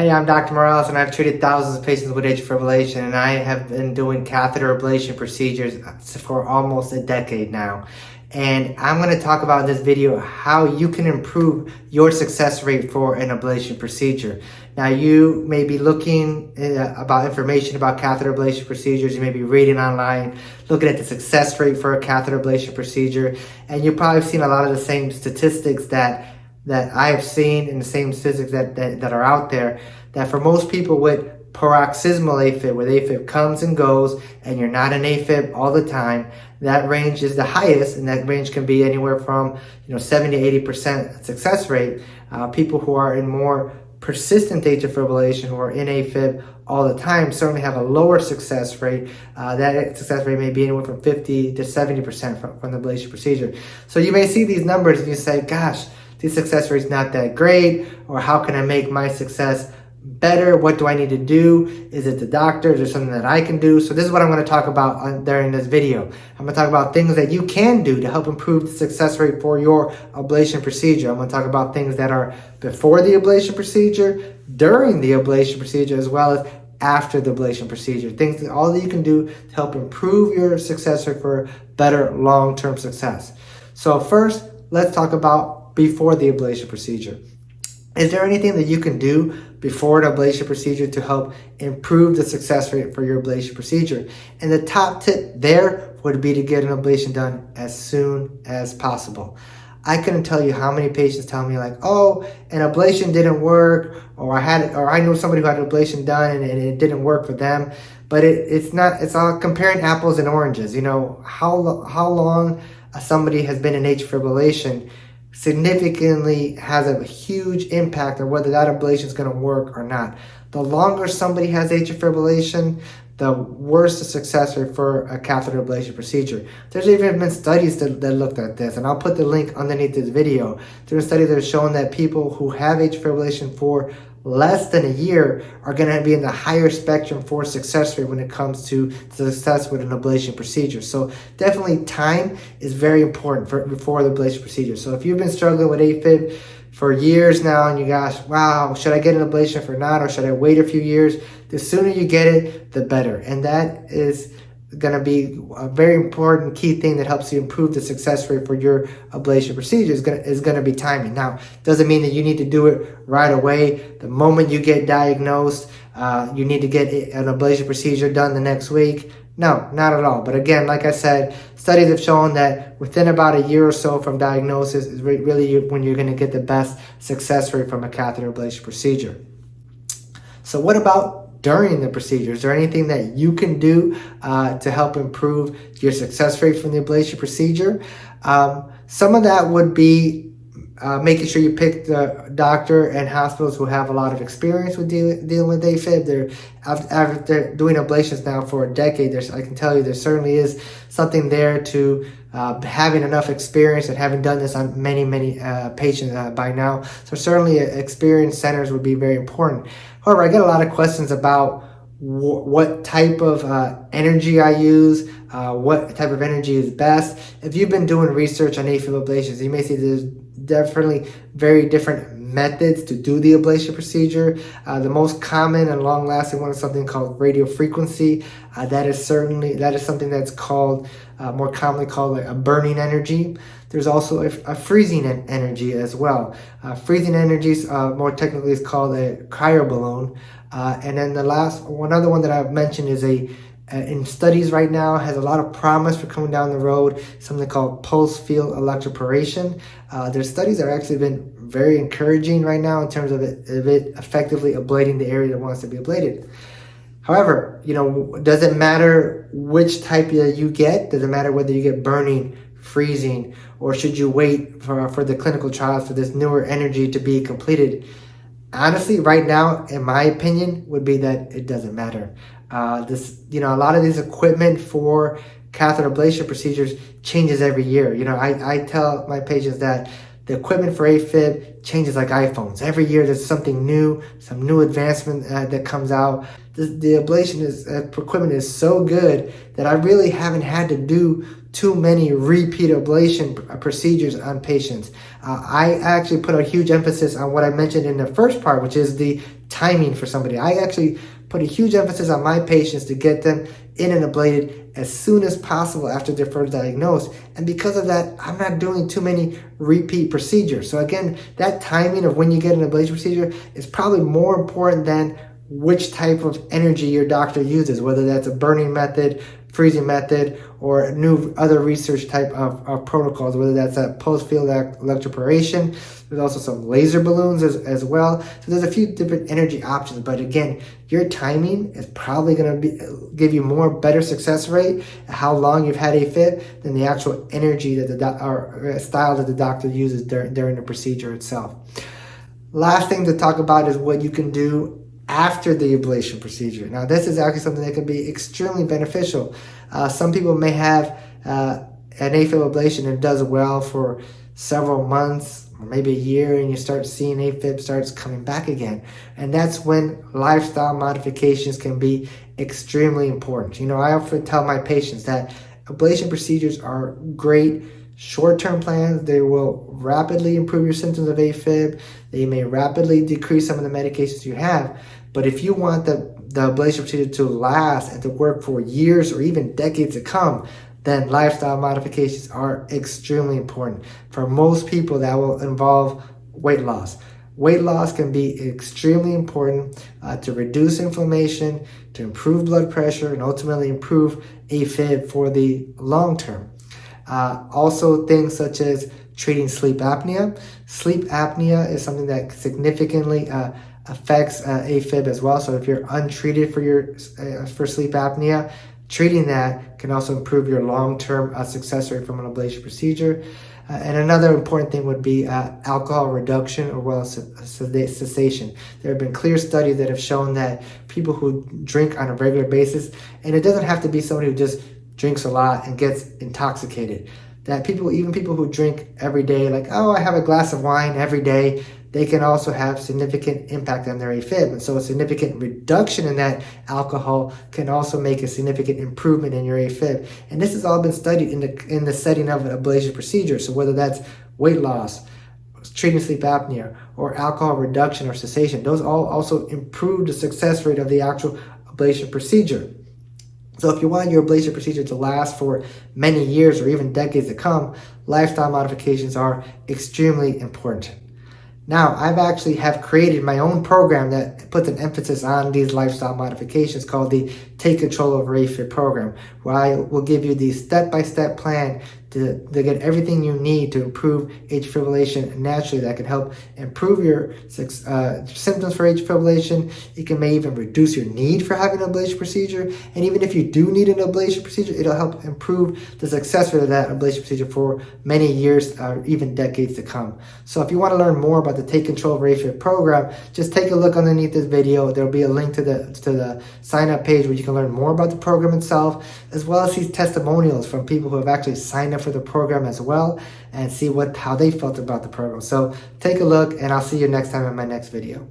Hey, I'm Dr. Morales and I've treated thousands of patients with atrial fibrillation and I have been doing catheter ablation procedures for almost a decade now. And I'm going to talk about in this video how you can improve your success rate for an ablation procedure. Now you may be looking uh, about information about catheter ablation procedures. You may be reading online, looking at the success rate for a catheter ablation procedure. And you've probably seen a lot of the same statistics that that I've seen in the same statistics that, that, that are out there, that for most people with paroxysmal AFib, where AFib comes and goes and you're not an AFib all the time, that range is the highest and that range can be anywhere from you know 70 to 80% success rate. Uh, people who are in more persistent atrial fibrillation who are in AFib all the time certainly have a lower success rate. Uh, that success rate may be anywhere from 50 to 70% from, from the ablation procedure. So you may see these numbers and you say, gosh, the success rate is not that great, or how can I make my success better? What do I need to do? Is it the doctor? Is there something that I can do? So this is what I'm going to talk about uh, during this video. I'm going to talk about things that you can do to help improve the success rate for your ablation procedure. I'm going to talk about things that are before the ablation procedure, during the ablation procedure, as well as after the ablation procedure. Things that all that you can do to help improve your success rate for better long-term success. So first, let's talk about before the ablation procedure. Is there anything that you can do before an ablation procedure to help improve the success rate for your ablation procedure? And the top tip there would be to get an ablation done as soon as possible. I couldn't tell you how many patients tell me like, oh, an ablation didn't work, or I had, or I know somebody who had an ablation done and, and it didn't work for them. But it, it's not, it's all comparing apples and oranges. You know, how, how long somebody has been in atrial fibrillation significantly has a huge impact on whether that ablation is going to work or not. The longer somebody has atrial fibrillation, the worse the success rate for a catheter ablation procedure. There's even been studies that, that looked at this, and I'll put the link underneath this video. There's study that has shown that people who have atrial fibrillation for less than a year are going to be in the higher spectrum for success rate when it comes to success with an ablation procedure. So definitely time is very important for, before the ablation procedure. So if you've been struggling with AFib for years now and you guys, wow, should I get an ablation for not or should I wait a few years? The sooner you get it, the better. And that is going to be a very important key thing that helps you improve the success rate for your ablation procedure is going to, is going to be timing. Now, doesn't mean that you need to do it right away. The moment you get diagnosed, uh, you need to get an ablation procedure done the next week. No, not at all. But again, like I said, studies have shown that within about a year or so from diagnosis is really when you're going to get the best success rate from a catheter ablation procedure. So what about during the procedure? Is there anything that you can do uh, to help improve your success rate from the ablation procedure? Um, some of that would be uh, making sure you pick the doctor and hospitals who have a lot of experience with deal dealing with AFib. They're after doing ablations now for a decade. There's, I can tell you, there certainly is something there to uh, having enough experience and having done this on many, many uh, patients uh, by now. So certainly, uh, experienced centers would be very important. However, I get a lot of questions about what type of uh, energy I use, uh, what type of energy is best. If you've been doing research on AFib ablations, you may see there's definitely very different methods to do the ablation procedure. Uh, the most common and long-lasting one is something called radio frequency. Uh, that is certainly, that is something that's called, uh, more commonly called a burning energy. There's also a, a freezing energy as well. Uh, freezing energies, uh, more technically is called a cryoballoon. Uh, and then the last, one other one that I've mentioned is a in studies right now has a lot of promise for coming down the road, something called pulse field electroporation. Uh, their studies are actually been very encouraging right now in terms of it, of it effectively ablating the area that wants to be ablated. However, you know, does it matter which type you get? Does it matter whether you get burning, freezing, or should you wait for, for the clinical trials for this newer energy to be completed? Honestly, right now, in my opinion, would be that it doesn't matter. Uh, this, you know, a lot of these equipment for catheter ablation procedures changes every year. You know, I, I tell my patients that the equipment for AFib changes like iPhones. Every year there's something new, some new advancement uh, that comes out. The, the ablation is, uh, equipment is so good that I really haven't had to do too many repeat ablation procedures on patients. Uh, I actually put a huge emphasis on what I mentioned in the first part, which is the timing for somebody. I actually put a huge emphasis on my patients to get them in and ablated as soon as possible after they're first diagnosed. And because of that, I'm not doing too many repeat procedures. So again, that timing of when you get an ablation procedure is probably more important than which type of energy your doctor uses, whether that's a burning method, freezing method, or new other research type of, of protocols, whether that's a pulse field electroporation. There's also some laser balloons as, as well. So there's a few different energy options, but again, your timing is probably gonna be give you more better success rate how long you've had AFib, than the actual energy that the or uh, style that the doctor uses during, during the procedure itself. Last thing to talk about is what you can do after the ablation procedure. Now, this is actually something that can be extremely beneficial. Uh, some people may have uh, an AFib ablation and it does well for several months maybe a year and you start seeing AFib starts coming back again. And that's when lifestyle modifications can be extremely important. You know, I often tell my patients that ablation procedures are great short-term plans. They will rapidly improve your symptoms of AFib. They may rapidly decrease some of the medications you have. But if you want the, the ablation procedure to last and to work for years or even decades to come, then lifestyle modifications are extremely important. For most people, that will involve weight loss. Weight loss can be extremely important uh, to reduce inflammation, to improve blood pressure, and ultimately improve AFib for the long term. Uh, also, things such as treating sleep apnea. Sleep apnea is something that significantly uh, affects uh, AFib as well. So if you're untreated for your uh, for sleep apnea, treating that can also improve your long-term uh, success rate from an ablation procedure. Uh, and another important thing would be uh, alcohol reduction or well cessation. There have been clear studies that have shown that people who drink on a regular basis, and it doesn't have to be somebody who just drinks a lot and gets intoxicated. That people, even people who drink every day, like, oh, I have a glass of wine every day, they can also have significant impact on their AFib. And so a significant reduction in that alcohol can also make a significant improvement in your AFib. And this has all been studied in the, in the setting of an ablation procedure. So whether that's weight loss, treating sleep apnea, or alcohol reduction or cessation, those all also improve the success rate of the actual ablation procedure. So if you want your ablation procedure to last for many years or even decades to come, lifestyle modifications are extremely important. Now, I've actually have created my own program that puts an emphasis on these lifestyle modifications called the Take Control Over AFib program, where I will give you the step-by-step -step plan to, to get everything you need to improve atrial fibrillation naturally that can help improve your uh, symptoms for atrial fibrillation. It can may even reduce your need for having an ablation procedure. And even if you do need an ablation procedure, it'll help improve the success rate of that ablation procedure for many years or uh, even decades to come. So if you want to learn more about the Take Control of AFib program, just take a look underneath this video. There'll be a link to the, to the sign up page where you can learn more about the program itself, as well as these testimonials from people who have actually signed up for the program as well and see what how they felt about the program. So take a look and I'll see you next time in my next video.